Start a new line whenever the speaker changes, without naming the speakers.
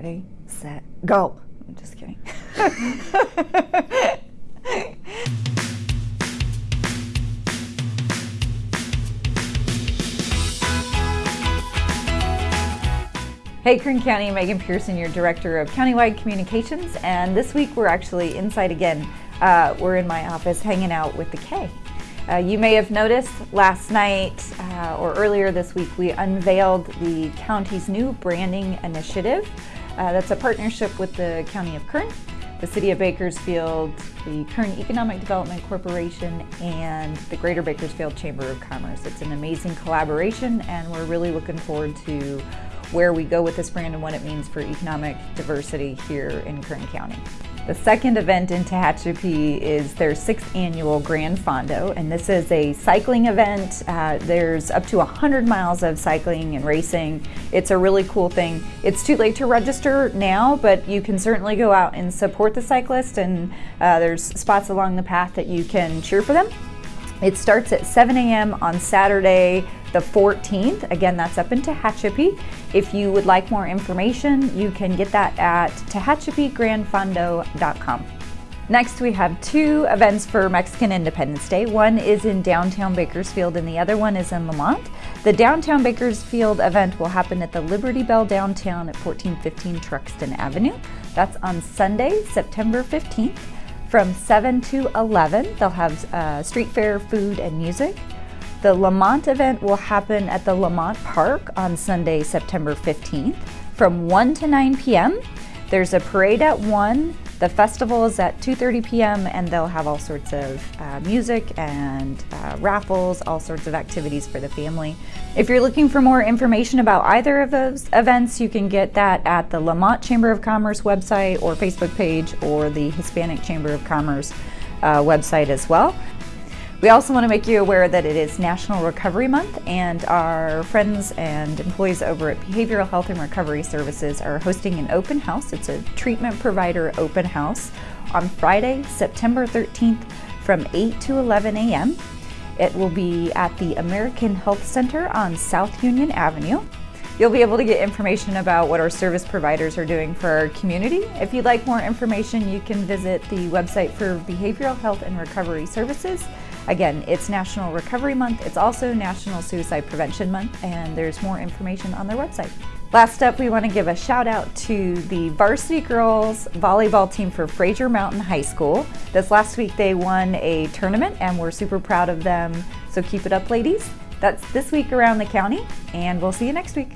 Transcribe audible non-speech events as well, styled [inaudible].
Ready, set, go. I'm just kidding. [laughs] Hey, Kern County, Megan Pearson, your Director of Countywide Communications, and this week we're actually inside again. Uh, we're in my office hanging out with the K. Uh, you may have noticed last night uh, or earlier this week we unveiled the county's new branding initiative. Uh, that's a partnership with the County of Kern, the City of Bakersfield, the Kern Economic Development Corporation, and the Greater Bakersfield Chamber of Commerce. It's an amazing collaboration and we're really looking forward to where we go with this brand and what it means for economic diversity here in Kern County. The second event in Tehachapi is their sixth annual Gran Fondo, and this is a cycling event. Uh, there's up to 100 miles of cycling and racing. It's a really cool thing. It's too late to register now, but you can certainly go out and support the cyclist, and uh, there's spots along the path that you can cheer for them. It starts at 7 a.m. on Saturday, the 14th. Again, that's up in Tehachapi. If you would like more information, you can get that at tehachapigranfondo.com. Next, we have two events for Mexican Independence Day. One is in downtown Bakersfield and the other one is in Lamont. The downtown Bakersfield event will happen at the Liberty Bell downtown at 1415 Truxtun Avenue. That's on Sunday, September 15th from 7 to 11. They'll have uh, street fair, food, and music. The Lamont event will happen at the Lamont Park on Sunday, September 15th from 1 to 9 p.m. There's a parade at 1. The festival is at 2.30 p.m. and they'll have all sorts of uh, music and uh, raffles, all sorts of activities for the family. If you're looking for more information about either of those events, you can get that at the Lamont Chamber of Commerce website or Facebook page or the Hispanic Chamber of Commerce uh, website as well. We also want to make you aware that it is National Recovery Month and our friends and employees over at Behavioral Health and Recovery Services are hosting an open house. It's a treatment provider open house on Friday, September 13th from 8 to 11 a.m. It will be at the American Health Center on South Union Avenue. You'll be able to get information about what our service providers are doing for our community. If you'd like more information, you can visit the website for Behavioral Health and Recovery Services Again, it's National Recovery Month. It's also National Suicide Prevention Month, and there's more information on their website. Last up, we want to give a shout out to the varsity girls volleyball team for Frazier Mountain High School. This last week they won a tournament and we're super proud of them. So keep it up, ladies. That's this week around the county, and we'll see you next week.